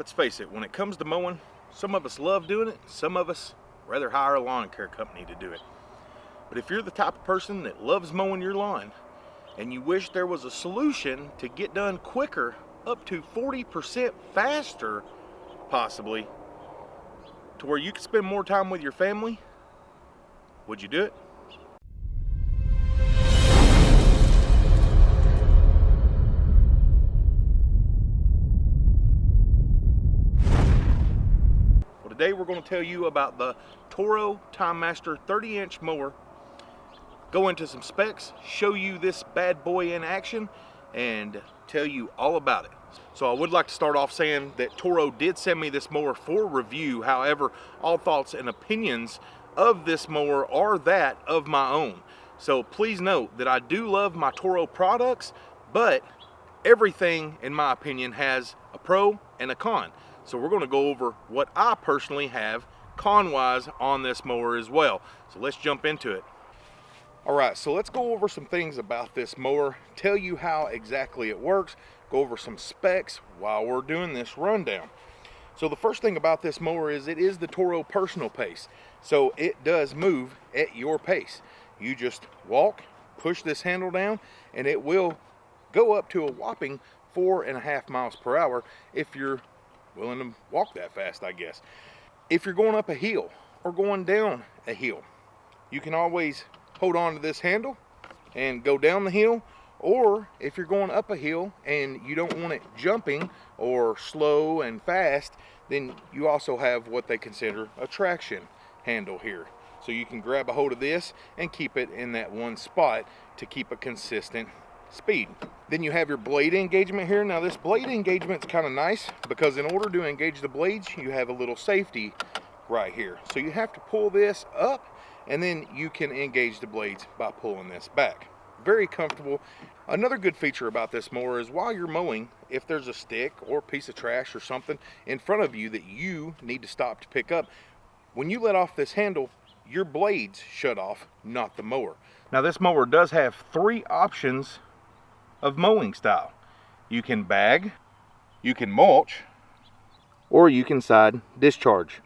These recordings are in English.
let's face it, when it comes to mowing, some of us love doing it, some of us rather hire a lawn care company to do it. But if you're the type of person that loves mowing your lawn and you wish there was a solution to get done quicker, up to 40% faster, possibly, to where you could spend more time with your family, would you do it? Today we're going to tell you about the Toro Time Master 30 inch mower go into some specs, show you this bad boy in action, and tell you all about it. So I would like to start off saying that Toro did send me this mower for review. However, all thoughts and opinions of this mower are that of my own. So please note that I do love my Toro products, but everything, in my opinion, has a pro and a con. So we're gonna go over what I personally have con-wise on this mower as well. So let's jump into it. All right, so let's go over some things about this mower, tell you how exactly it works, go over some specs while we're doing this rundown. So the first thing about this mower is it is the Toro personal pace. So it does move at your pace. You just walk, push this handle down, and it will go up to a whopping four and a half miles per hour if you're willing to walk that fast, I guess. If you're going up a hill or going down a hill, you can always hold on to this handle and go down the hill or if you're going up a hill and you don't want it jumping or slow and fast then you also have what they consider a traction handle here so you can grab a hold of this and keep it in that one spot to keep a consistent speed then you have your blade engagement here now this blade engagement is kind of nice because in order to engage the blades you have a little safety right here so you have to pull this up and then you can engage the blades by pulling this back. Very comfortable. Another good feature about this mower is while you're mowing, if there's a stick or piece of trash or something in front of you that you need to stop to pick up, when you let off this handle, your blades shut off, not the mower. Now this mower does have three options of mowing style. You can bag, you can mulch, or you can side discharge.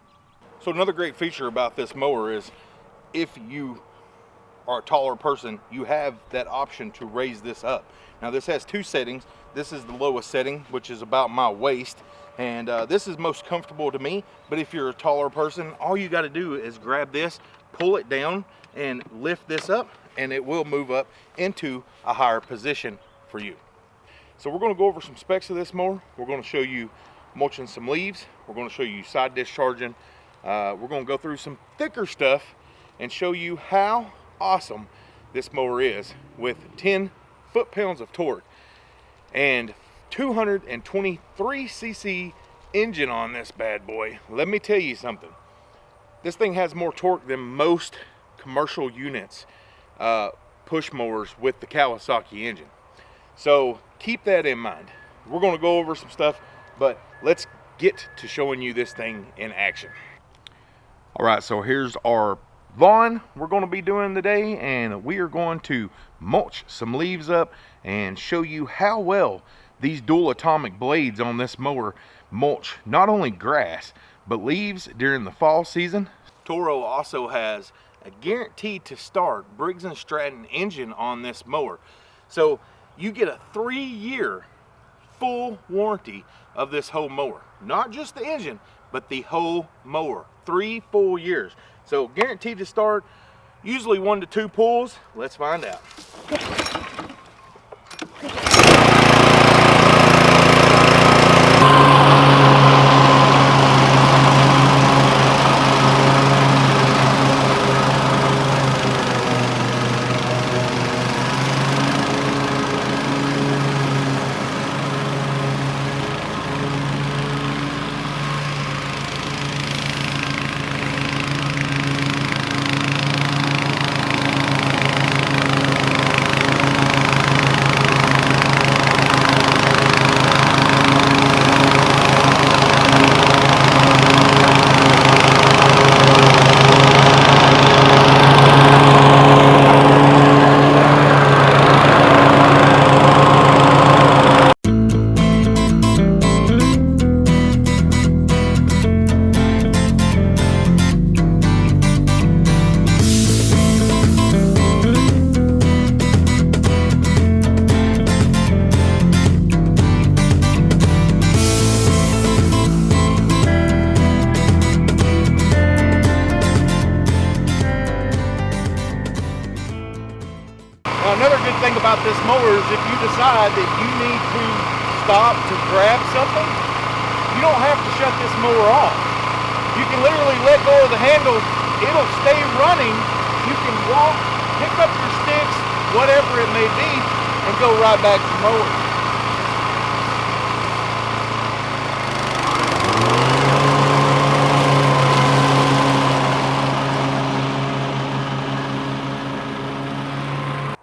So another great feature about this mower is if you are a taller person, you have that option to raise this up. Now this has two settings. This is the lowest setting, which is about my waist. And uh, this is most comfortable to me, but if you're a taller person, all you gotta do is grab this, pull it down, and lift this up, and it will move up into a higher position for you. So we're gonna go over some specs of this mower. We're gonna show you mulching some leaves. We're gonna show you side discharging. Uh, we're gonna go through some thicker stuff and show you how awesome this mower is with 10 foot-pounds of torque and 223 cc engine on this bad boy. Let me tell you something. This thing has more torque than most commercial units, uh, push mowers with the Kawasaki engine. So keep that in mind. We're gonna go over some stuff, but let's get to showing you this thing in action. All right, so here's our lawn we're going to be doing today and we are going to mulch some leaves up and show you how well these dual atomic blades on this mower mulch not only grass but leaves during the fall season. Toro also has a guaranteed to start Briggs & Stratton engine on this mower. So you get a three year full warranty of this whole mower. Not just the engine, but the whole mower. Three full years. So guaranteed to start, usually one to two pulls. Let's find out. Mowers, if you decide that you need to stop to grab something, you don't have to shut this mower off. You can literally let go of the handle, it'll stay running. You can walk, pick up your sticks, whatever it may be, and go right back to mowing.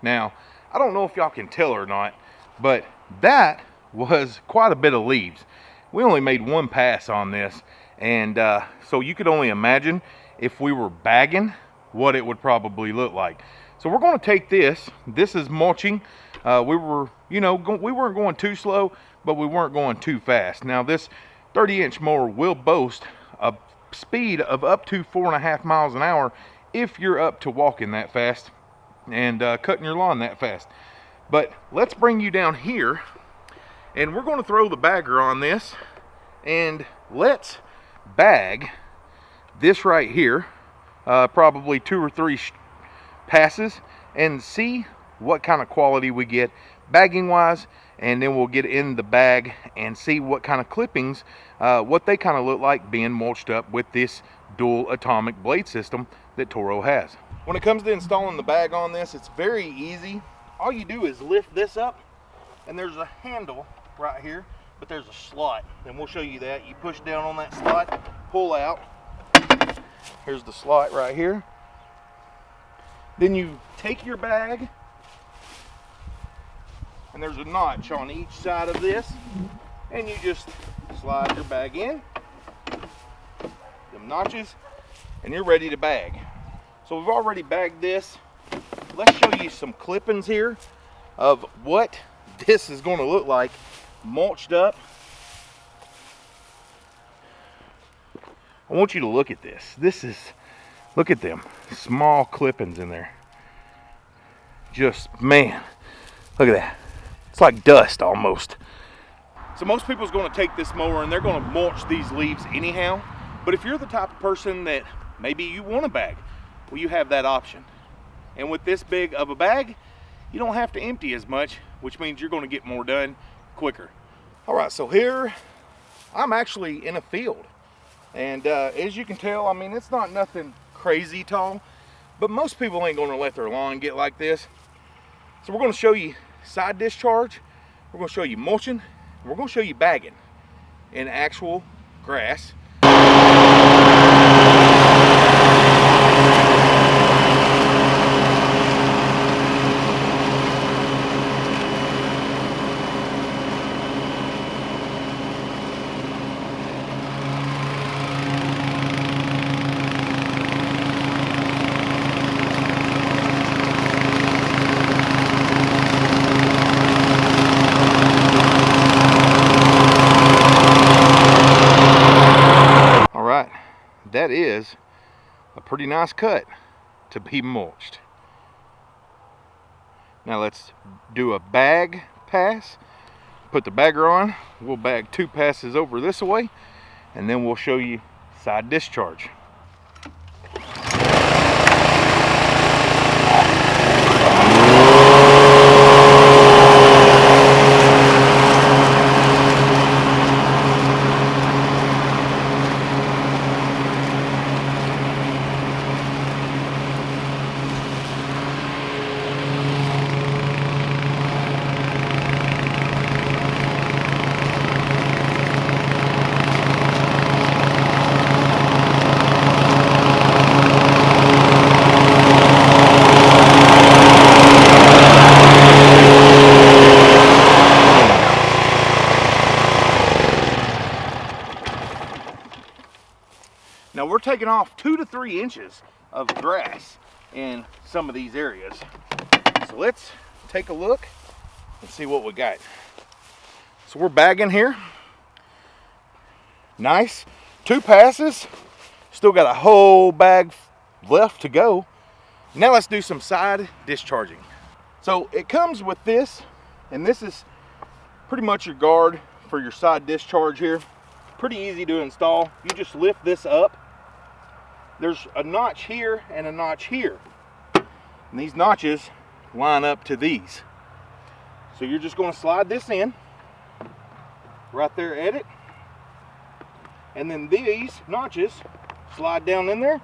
Now, I don't know if y'all can tell or not, but that was quite a bit of leaves. We only made one pass on this, and uh, so you could only imagine if we were bagging what it would probably look like. So we're going to take this. This is mulching. Uh, we were, you know, we weren't going too slow, but we weren't going too fast. Now this 30 inch mower will boast a speed of up to four and a half miles an hour if you're up to walking that fast and uh, cutting your lawn that fast. But let's bring you down here and we're going to throw the bagger on this and let's bag this right here, uh, probably two or three passes and see what kind of quality we get bagging wise and then we'll get in the bag and see what kind of clippings, uh, what they kind of look like being mulched up with this dual atomic blade system that Toro has. When it comes to installing the bag on this, it's very easy. All you do is lift this up and there's a handle right here, but there's a slot and we'll show you that. You push down on that slot, pull out. Here's the slot right here. Then you take your bag and there's a notch on each side of this and you just slide your bag in them notches and you're ready to bag so we've already bagged this. Let's show you some clippings here of what this is going to look like mulched up. I want you to look at this. This is, look at them, small clippings in there. Just, man, look at that. It's like dust almost. So most people's going to take this mower and they're going to mulch these leaves anyhow. But if you're the type of person that maybe you want a bag, well, you have that option. And with this big of a bag, you don't have to empty as much, which means you're gonna get more done quicker. All right, so here, I'm actually in a field. And uh, as you can tell, I mean, it's not nothing crazy tall, but most people ain't gonna let their lawn get like this. So we're gonna show you side discharge, we're gonna show you mulching, we're gonna show you bagging in actual grass that is a pretty nice cut to be mulched. Now let's do a bag pass. Put the bagger on. We'll bag two passes over this way and then we'll show you side discharge. Now we're taking off two to three inches of grass in some of these areas. So let's take a look and see what we got. So we're bagging here. Nice. Two passes. Still got a whole bag left to go. Now let's do some side discharging. So it comes with this, and this is pretty much your guard for your side discharge here. Pretty easy to install. You just lift this up there's a notch here and a notch here. And these notches line up to these. So you're just going to slide this in right there at it. And then these notches slide down in there.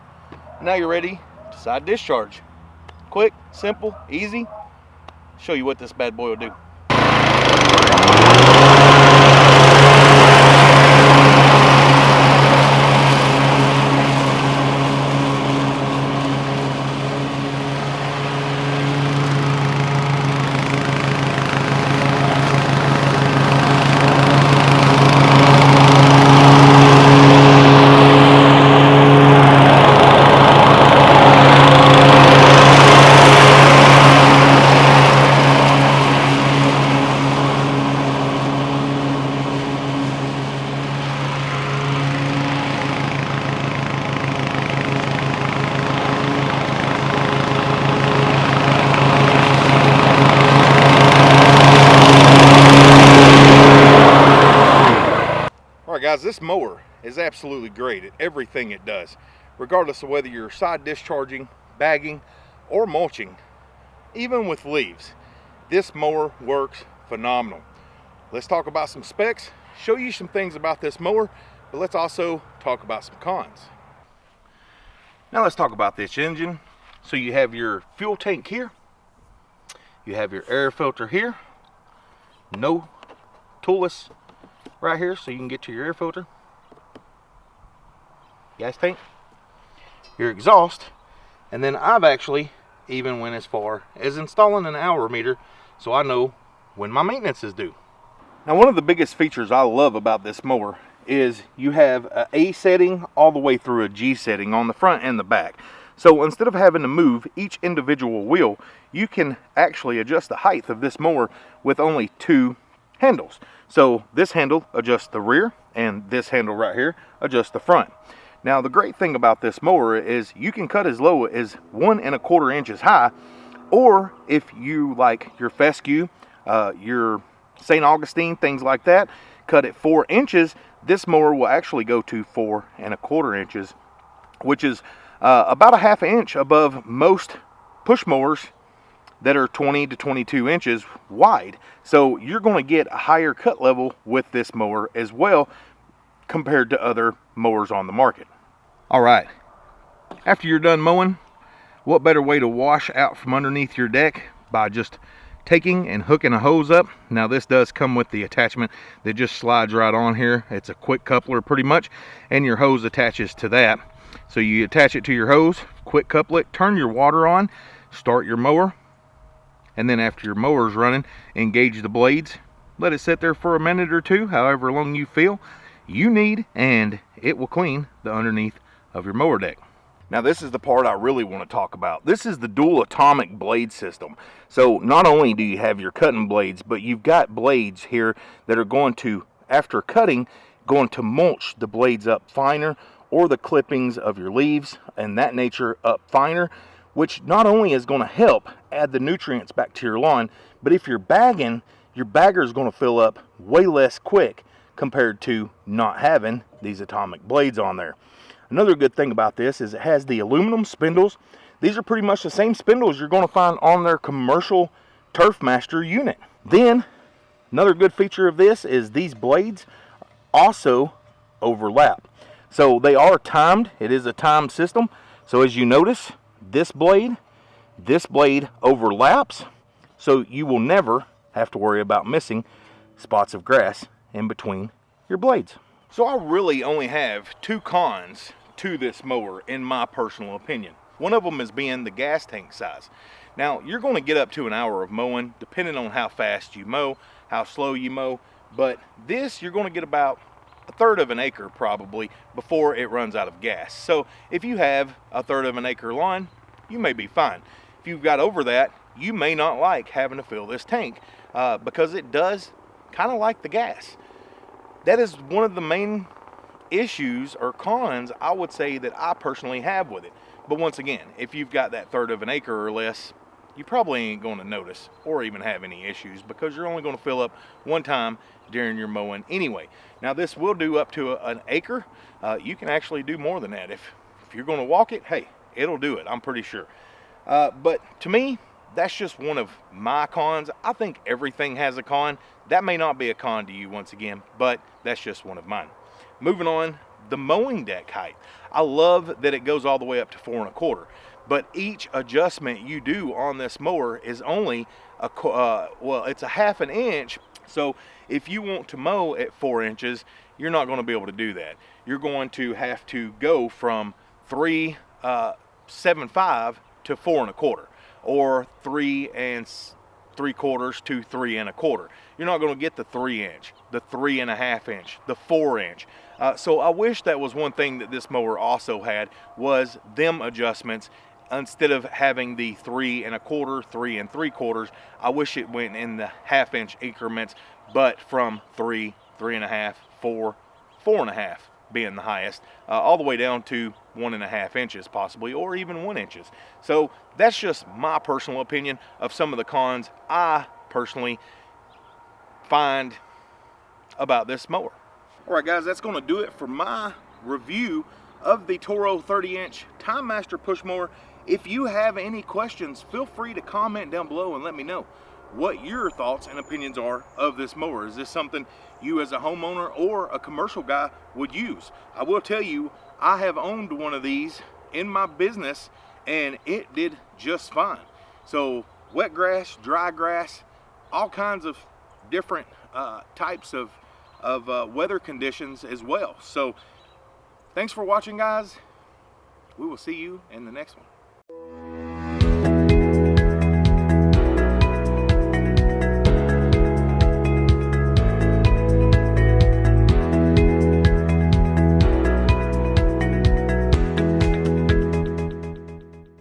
Now you're ready to side discharge. Quick, simple, easy. Show you what this bad boy will do. Guys, this mower is absolutely great at everything it does, regardless of whether you're side discharging, bagging, or mulching. Even with leaves, this mower works phenomenal. Let's talk about some specs, show you some things about this mower, but let's also talk about some cons. Now let's talk about this engine. So you have your fuel tank here, you have your air filter here, no toolless right here so you can get to your air filter. Gas tank your exhaust and then I've actually even went as far as installing an hour meter so I know when my maintenance is due. Now one of the biggest features I love about this mower is you have a A setting all the way through a G setting on the front and the back. So instead of having to move each individual wheel you can actually adjust the height of this mower with only two handles. So this handle adjusts the rear and this handle right here adjusts the front. Now the great thing about this mower is you can cut as low as one and a quarter inches high or if you like your fescue, uh, your St. Augustine, things like that, cut it four inches, this mower will actually go to four and a quarter inches, which is uh, about a half inch above most push mowers that are 20 to 22 inches wide. So you're going to get a higher cut level with this mower as well compared to other mowers on the market. All right, after you're done mowing, what better way to wash out from underneath your deck by just taking and hooking a hose up. Now this does come with the attachment that just slides right on here. It's a quick coupler pretty much and your hose attaches to that. So you attach it to your hose, quick couple it, turn your water on, start your mower, and then after your mower's running engage the blades let it sit there for a minute or two however long you feel you need and it will clean the underneath of your mower deck now this is the part I really want to talk about. This is the dual atomic blade system. So not only do you have your cutting blades, but you've got blades here that are going to, after cutting, going to mulch the blades up finer or the clippings of your leaves and that nature up finer which not only is going to help add the nutrients back to your lawn, but if you're bagging, your bagger is going to fill up way less quick compared to not having these atomic blades on there. Another good thing about this is it has the aluminum spindles. These are pretty much the same spindles you're going to find on their commercial Turfmaster unit. Then, another good feature of this is these blades also overlap. So they are timed. It is a timed system. So as you notice, this blade, this blade overlaps, so you will never have to worry about missing spots of grass in between your blades. So I really only have two cons to this mower in my personal opinion. One of them is being the gas tank size. Now you're going to get up to an hour of mowing depending on how fast you mow, how slow you mow, but this you're going to get about a third of an acre probably before it runs out of gas. So if you have a third of an acre lawn, you may be fine. If you've got over that, you may not like having to fill this tank uh, because it does kind of like the gas. That is one of the main issues or cons I would say that I personally have with it. But once again, if you've got that third of an acre or less, you probably ain't going to notice or even have any issues because you're only going to fill up one time during your mowing anyway. Now this will do up to a, an acre. Uh, you can actually do more than that. If, if you're going to walk it, hey, it'll do it, I'm pretty sure. Uh, but to me, that's just one of my cons. I think everything has a con. That may not be a con to you once again, but that's just one of mine. Moving on, the mowing deck height. I love that it goes all the way up to four and a quarter, but each adjustment you do on this mower is only a, uh, well, it's a half an inch. So if you want to mow at four inches, you're not going to be able to do that. You're going to have to go from three, uh, seven, five to four and a quarter or three and three quarters to three and a quarter. You're not going to get the three inch, the three and a half inch, the four inch. Uh, so I wish that was one thing that this mower also had was them adjustments instead of having the three and a quarter, three and three quarters, I wish it went in the half inch increments, but from three, three and a half, four, four and a half being the highest, uh, all the way down to one and a half inches possibly, or even one inches. So that's just my personal opinion of some of the cons I personally find about this mower. All right guys, that's gonna do it for my review of the Toro 30 inch Time Master push mower. If you have any questions, feel free to comment down below and let me know what your thoughts and opinions are of this mower. Is this something you as a homeowner or a commercial guy would use? I will tell you, I have owned one of these in my business and it did just fine. So wet grass, dry grass, all kinds of different uh, types of, of uh, weather conditions as well. So thanks for watching guys. We will see you in the next one.